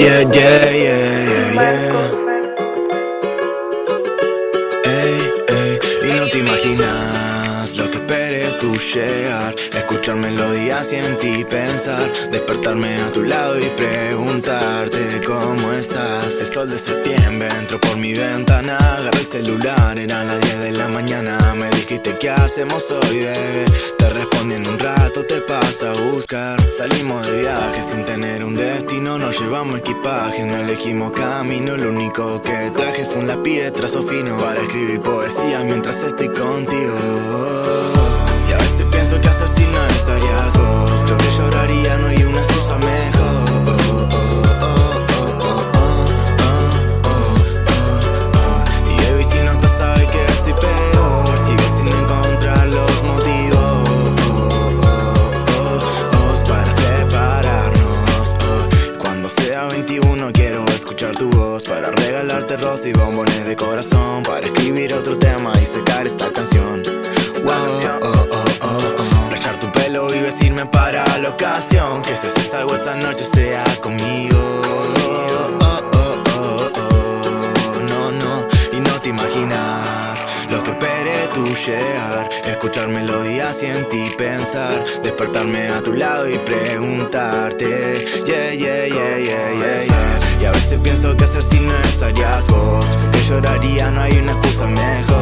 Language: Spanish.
Yeah, yeah, yeah, yeah, Ey, ey, y no te imaginas lo que esperé tu llegar Escuchar melodías y en ti pensar. Despertarme a tu lado y preguntarte cómo estás. El sol de septiembre entró por mi ventana. Agarré el celular, era las 10 de la mañana. Me dijiste qué hacemos hoy, bebé Te respondí Salimos de viaje sin tener un destino Nos llevamos equipaje, no elegimos camino Lo único que traje fue un lápiz de trazo fino Para escribir poesía mientras estoy contigo regalarte rosas y bombones de corazón Para escribir otro tema y sacar esta canción. Wow, oh, oh, oh, oh. Tu pelo y vestirme para la ocasión. Que si haces algo esa noche sea conmigo. No, no, y no te imaginas Lo que esperé tu llegar. Escuchar melodías y en ti pensar. Despertarme a tu lado y preguntarte. Yeah, yeah, yeah, yeah, yeah, yeah veces pienso que hacer si no estarías vos. Que lloraría, no hay una excusa mejor